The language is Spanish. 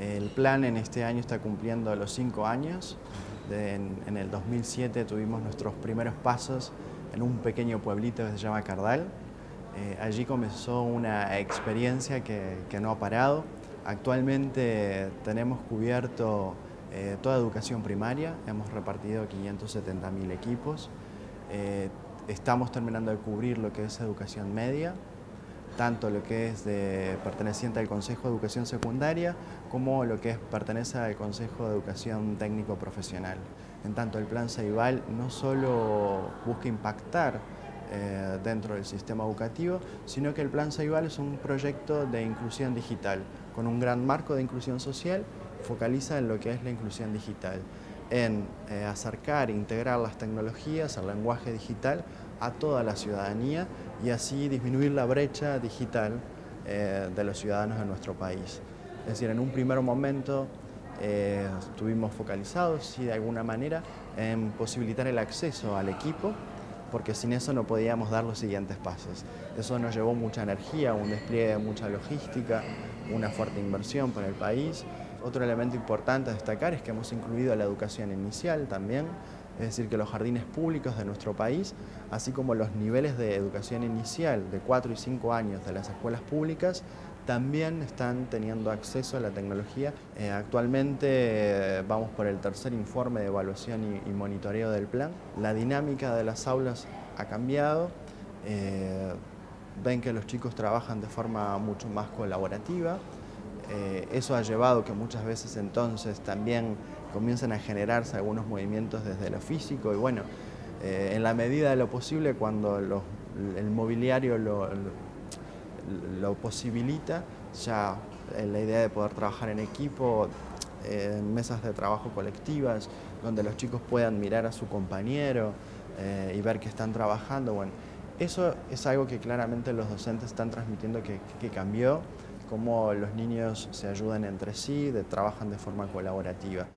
El plan en este año está cumpliendo los cinco años. en, el 2007 tuvimos nuestros primeros pasos en un pequeño pueblito que se llama Cardal. Eh, allí comenzó una experiencia que, no ha parado. Actualmente tenemos cubierto eh, toda educación primaria, hemos repartido 570.000 equipos. Eh, estamos terminando de cubrir lo que es educación media, tanto lo que es perteneciente al Consejo de Educación Secundaria como lo que es, pertenece al Consejo de Educación Técnico Profesional. En tanto, el Plan Ceibal no solo busca impactar eh, dentro del sistema educativo, sino que el Plan Ceibal es un proyecto de inclusión digital, con un gran marco de inclusión social, focaliza en lo que es la inclusión digital en eh, acercar e integrar las tecnologías, el lenguaje digital, a toda la ciudadanía y así disminuir la brecha digital eh, de los ciudadanos de nuestro país. Es decir, en un primer momento eh, estuvimos focalizados, sí, de alguna manera, en posibilitar el acceso al equipo, porque sin eso no podíamos dar los siguientes pasos. Eso nos llevó mucha energía, un despliegue de mucha logística, una fuerte inversión para el país. Otro elemento importante a destacar es que hemos incluido la educación inicial también, es decir, que los jardines públicos de nuestro país, así como los niveles de educación inicial de 4 y 5 años de las escuelas públicas, también están teniendo acceso a la tecnología. Eh, actualmente eh, vamos por el tercer informe de evaluación y, monitoreo del plan. La dinámica de las aulas ha cambiado. Eh, ven que los chicos trabajan de forma mucho más colaborativa. Eso ha llevado que muchas veces entonces también comienzan a generarse algunos movimientos desde lo físico y bueno, en la medida de lo posible cuando el mobiliario lo posibilita ya la idea de poder trabajar en equipo, en mesas de trabajo colectivas, donde los chicos puedan mirar a su compañero eh, y ver que están trabajando. Bueno, eso es algo que claramente los docentes están transmitiendo que cambió, cómo los niños se ayudan entre sí, de, trabajan de forma colaborativa.